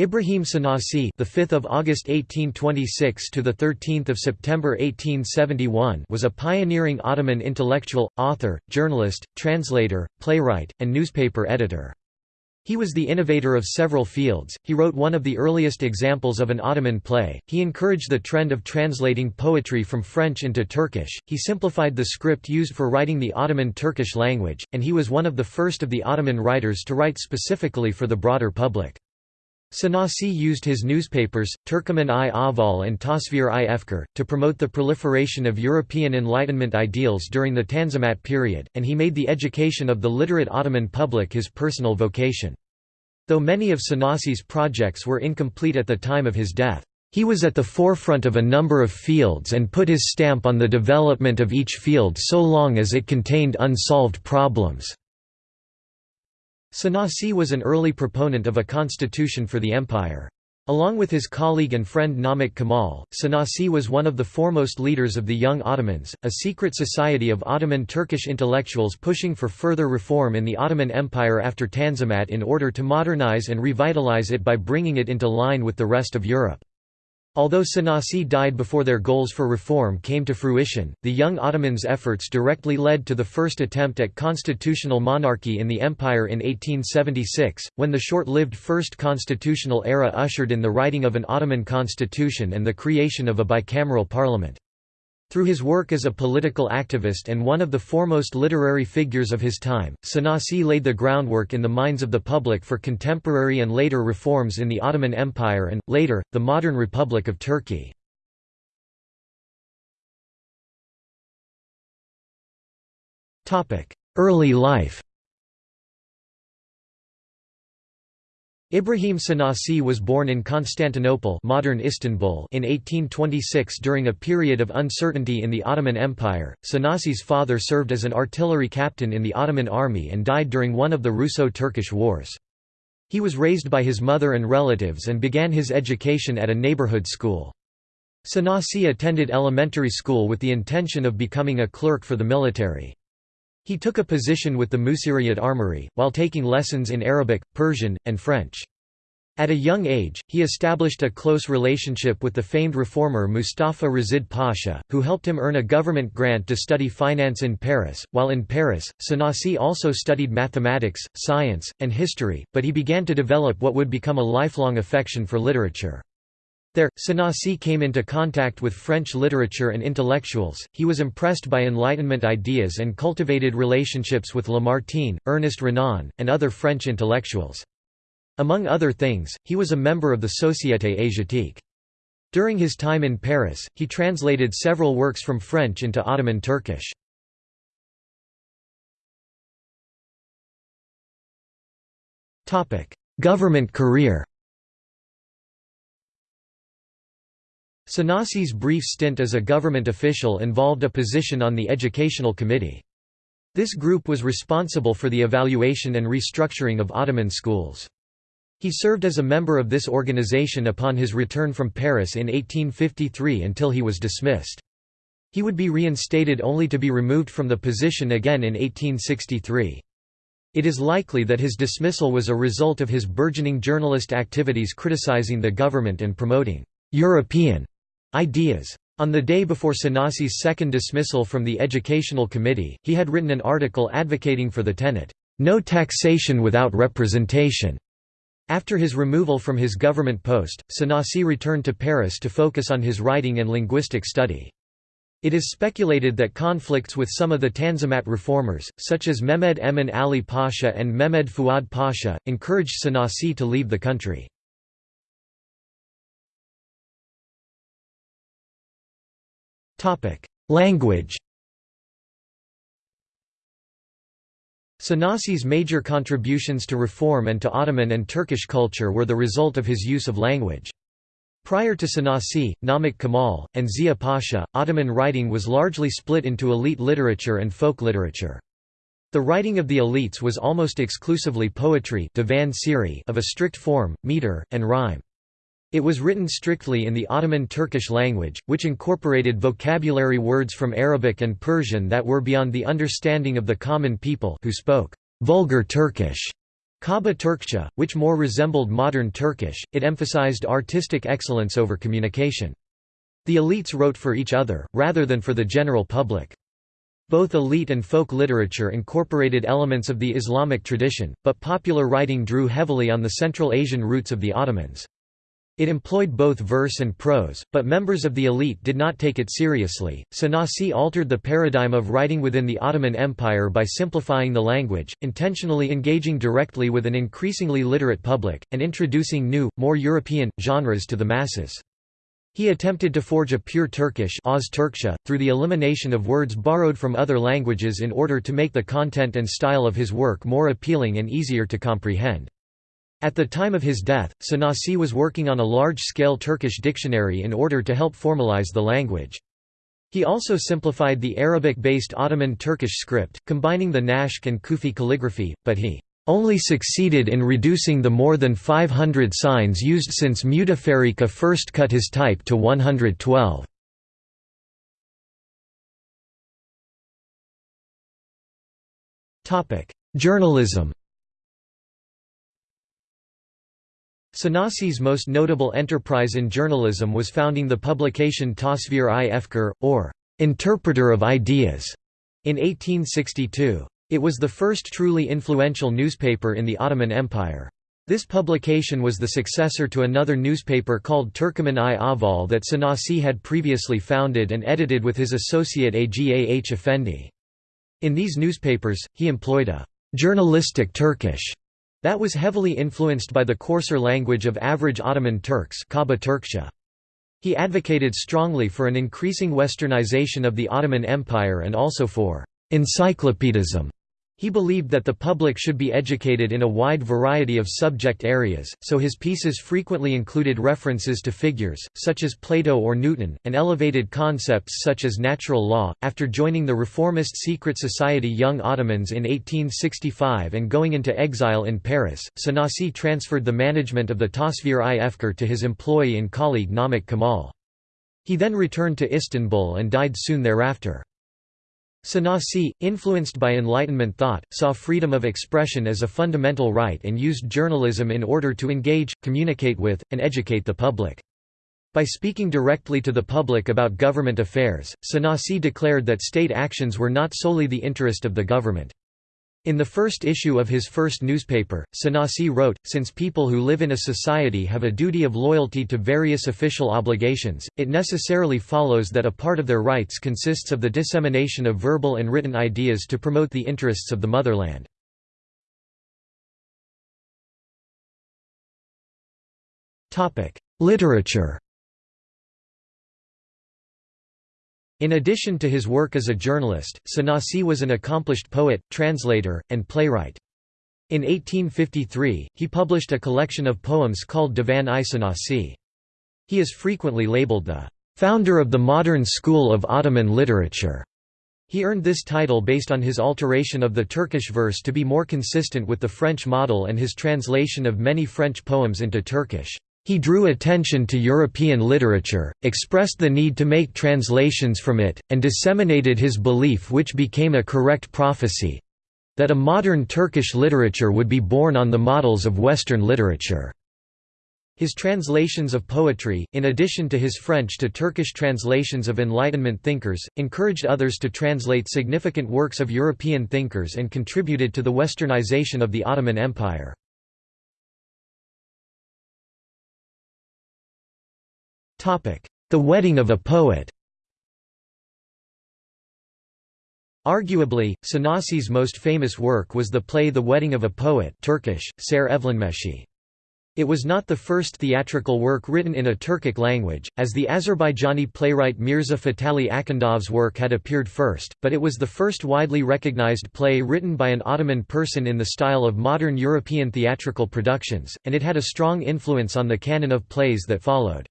Ibrahim Sanasi, the 5th of August 1826 to the 13th of September 1871, was a pioneering Ottoman intellectual, author, journalist, translator, playwright, and newspaper editor. He was the innovator of several fields. He wrote one of the earliest examples of an Ottoman play. He encouraged the trend of translating poetry from French into Turkish. He simplified the script used for writing the Ottoman Turkish language, and he was one of the first of the Ottoman writers to write specifically for the broader public. Sanasi used his newspapers, Turkoman-i Ahval and Tasvir-i Efkar, to promote the proliferation of European Enlightenment ideals during the Tanzimat period, and he made the education of the literate Ottoman public his personal vocation. Though many of Sanasi's projects were incomplete at the time of his death, he was at the forefront of a number of fields and put his stamp on the development of each field so long as it contained unsolved problems. Sanasi was an early proponent of a constitution for the empire. Along with his colleague and friend Namik Kemal, Sanasi was one of the foremost leaders of the Young Ottomans, a secret society of Ottoman Turkish intellectuals pushing for further reform in the Ottoman Empire after Tanzimat in order to modernize and revitalize it by bringing it into line with the rest of Europe. Although Sanasi died before their goals for reform came to fruition, the young Ottomans' efforts directly led to the first attempt at constitutional monarchy in the empire in 1876, when the short-lived First Constitutional Era ushered in the writing of an Ottoman constitution and the creation of a bicameral parliament. Through his work as a political activist and one of the foremost literary figures of his time, Sanasi laid the groundwork in the minds of the public for contemporary and later reforms in the Ottoman Empire and, later, the modern Republic of Turkey. Early life Ibrahim Sanasi was born in Constantinople modern Istanbul in 1826 during a period of uncertainty in the Ottoman Empire. Sanasi's father served as an artillery captain in the Ottoman army and died during one of the Russo-Turkish wars. He was raised by his mother and relatives and began his education at a neighborhood school. Sanasi attended elementary school with the intention of becoming a clerk for the military. He took a position with the Musiriyat Armory, while taking lessons in Arabic, Persian, and French. At a young age, he established a close relationship with the famed reformer Mustafa Reşid Pasha, who helped him earn a government grant to study finance in Paris. While in Paris, Sanasi also studied mathematics, science, and history, but he began to develop what would become a lifelong affection for literature. There, Sanasi came into contact with French literature and intellectuals, he was impressed by Enlightenment ideas and cultivated relationships with Lamartine, Ernest Renan, and other French intellectuals. Among other things, he was a member of the Société Asiatique. During his time in Paris, he translated several works from French into Ottoman Turkish. Government career Sanasi's brief stint as a government official involved a position on the Educational Committee. This group was responsible for the evaluation and restructuring of Ottoman schools. He served as a member of this organization upon his return from Paris in 1853 until he was dismissed. He would be reinstated only to be removed from the position again in 1863. It is likely that his dismissal was a result of his burgeoning journalist activities criticizing the government and promoting «European» Ideas. On the day before Sanasi's second dismissal from the Educational Committee, he had written an article advocating for the tenet, "'No taxation without representation'". After his removal from his government post, Sanasi returned to Paris to focus on his writing and linguistic study. It is speculated that conflicts with some of the Tanzimat reformers, such as Mehmed Emin Ali Pasha and Mehmed Fuad Pasha, encouraged Sanasi to leave the country. Language Sanasi's major contributions to reform and to Ottoman and Turkish culture were the result of his use of language. Prior to Sanasi, Namik Kemal, and Zia Pasha, Ottoman writing was largely split into elite literature and folk literature. The writing of the elites was almost exclusively poetry of a strict form, meter, and rhyme. It was written strictly in the Ottoman Turkish language, which incorporated vocabulary words from Arabic and Persian that were beyond the understanding of the common people who spoke vulgar Turkish. Kaba Turkcha, which more resembled modern Turkish, it emphasized artistic excellence over communication. The elites wrote for each other, rather than for the general public. Both elite and folk literature incorporated elements of the Islamic tradition, but popular writing drew heavily on the Central Asian roots of the Ottomans. It employed both verse and prose, but members of the elite did not take it seriously. Sanasi altered the paradigm of writing within the Ottoman Empire by simplifying the language, intentionally engaging directly with an increasingly literate public, and introducing new, more European, genres to the masses. He attempted to forge a pure Turkish through the elimination of words borrowed from other languages in order to make the content and style of his work more appealing and easier to comprehend. At the time of his death, Sanasi was working on a large-scale Turkish dictionary in order to help formalize the language. He also simplified the Arabic-based Ottoman Turkish script, combining the Naskh and Kufi calligraphy, but he only succeeded in reducing the more than 500 signs used since Müteferrika first cut his type to 112. Journalism Sanasi's most notable enterprise in journalism was founding the publication Tasvir-i Efkar, or Interpreter of Ideas, in 1862. It was the first truly influential newspaper in the Ottoman Empire. This publication was the successor to another newspaper called Turkoman-i Ahval that Sanasi had previously founded and edited with his associate Agah Effendi. In these newspapers, he employed a «journalistic Turkish» That was heavily influenced by the coarser language of average Ottoman Turks. He advocated strongly for an increasing westernization of the Ottoman Empire and also for encyclopedism. He believed that the public should be educated in a wide variety of subject areas, so his pieces frequently included references to figures, such as Plato or Newton, and elevated concepts such as natural law. After joining the reformist secret society Young Ottomans in 1865 and going into exile in Paris, Sanasi transferred the management of the Tasvir-i Efkar to his employee and colleague Namik Kemal. He then returned to Istanbul and died soon thereafter. Sanasi, influenced by Enlightenment thought, saw freedom of expression as a fundamental right and used journalism in order to engage, communicate with, and educate the public. By speaking directly to the public about government affairs, Sanasi declared that state actions were not solely the interest of the government. In the first issue of his first newspaper, Sanasi wrote, Since people who live in a society have a duty of loyalty to various official obligations, it necessarily follows that a part of their rights consists of the dissemination of verbal and written ideas to promote the interests of the motherland. Literature In addition to his work as a journalist, Sanasi was an accomplished poet, translator, and playwright. In 1853, he published a collection of poems called Divan-i Sanasi. He is frequently labeled the founder of the modern school of Ottoman literature. He earned this title based on his alteration of the Turkish verse to be more consistent with the French model and his translation of many French poems into Turkish. He drew attention to European literature, expressed the need to make translations from it, and disseminated his belief which became a correct prophecy—that a modern Turkish literature would be born on the models of Western literature. His translations of poetry, in addition to his French to Turkish translations of Enlightenment thinkers, encouraged others to translate significant works of European thinkers and contributed to the westernization of the Ottoman Empire. The Wedding of a Poet Arguably, Sanasi's most famous work was the play The Wedding of a Poet Turkish, Ser Evlenmeşi. It was not the first theatrical work written in a Turkic language, as the Azerbaijani playwright Mirza Fatali Akhundov's work had appeared first, but it was the first widely recognized play written by an Ottoman person in the style of modern European theatrical productions, and it had a strong influence on the canon of plays that followed.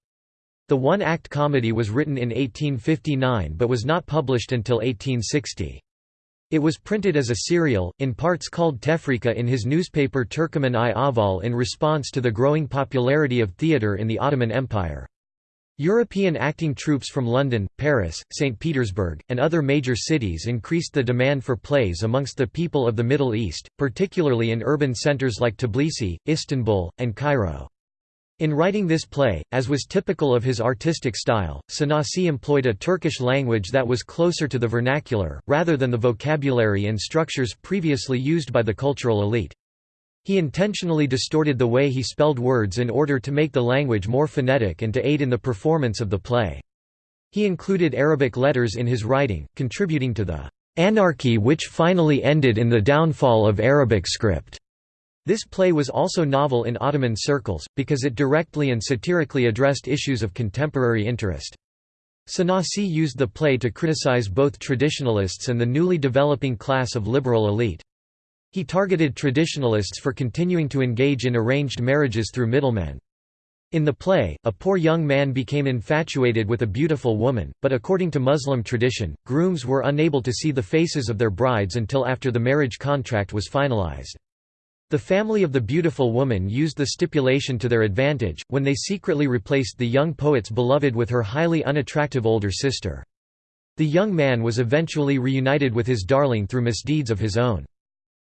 The one-act comedy was written in 1859 but was not published until 1860. It was printed as a serial, in parts called Tefrika in his newspaper Turkoman-i Ahval in response to the growing popularity of theatre in the Ottoman Empire. European acting troupes from London, Paris, St. Petersburg, and other major cities increased the demand for plays amongst the people of the Middle East, particularly in urban centres like Tbilisi, Istanbul, and Cairo. In writing this play, as was typical of his artistic style, Sanasi employed a Turkish language that was closer to the vernacular, rather than the vocabulary and structures previously used by the cultural elite. He intentionally distorted the way he spelled words in order to make the language more phonetic and to aid in the performance of the play. He included Arabic letters in his writing, contributing to the anarchy which finally ended in the downfall of Arabic script. This play was also novel in Ottoman circles, because it directly and satirically addressed issues of contemporary interest. Sanasi used the play to criticize both traditionalists and the newly developing class of liberal elite. He targeted traditionalists for continuing to engage in arranged marriages through middlemen. In the play, a poor young man became infatuated with a beautiful woman, but according to Muslim tradition, grooms were unable to see the faces of their brides until after the marriage contract was finalized. The family of the beautiful woman used the stipulation to their advantage, when they secretly replaced the young poet's beloved with her highly unattractive older sister. The young man was eventually reunited with his darling through misdeeds of his own.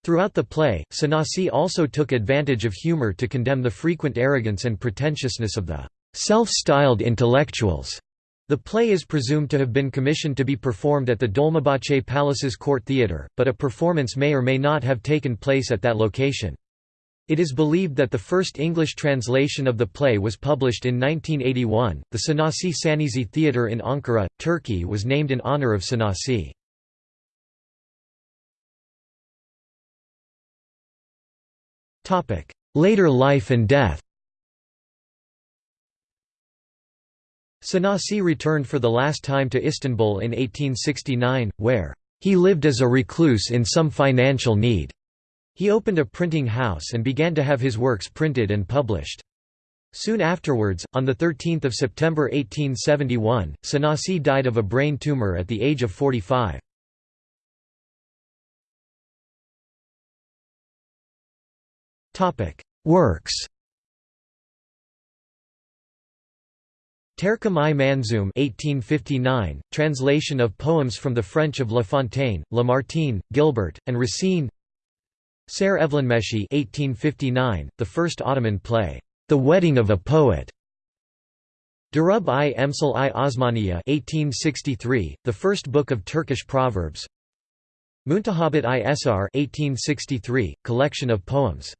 Throughout the play, Sanasi also took advantage of humor to condemn the frequent arrogance and pretentiousness of the self-styled intellectuals. The play is presumed to have been commissioned to be performed at the Dolmabahce Palace's Court Theatre, but a performance may or may not have taken place at that location. It is believed that the first English translation of the play was published in 1981. The Sanasi Sanizi Theatre in Ankara, Turkey was named in honor of Sanasi. Later life and death Sanasi returned for the last time to Istanbul in 1869, where he lived as a recluse in some financial need. He opened a printing house and began to have his works printed and published. Soon afterwards, on 13 September 1871, Sanasi died of a brain tumor at the age of 45. Works Terkam i Manzoum 1859, translation of poems from the French of La Fontaine, Lamartine, Gilbert, and Racine. Ser Evlenmeshi 1859, the first Ottoman play, The Wedding of a Poet. Durub i Emsal i Osmaniya 1863, the first book of Turkish proverbs. Muntahabit i Esar 1863, collection of poems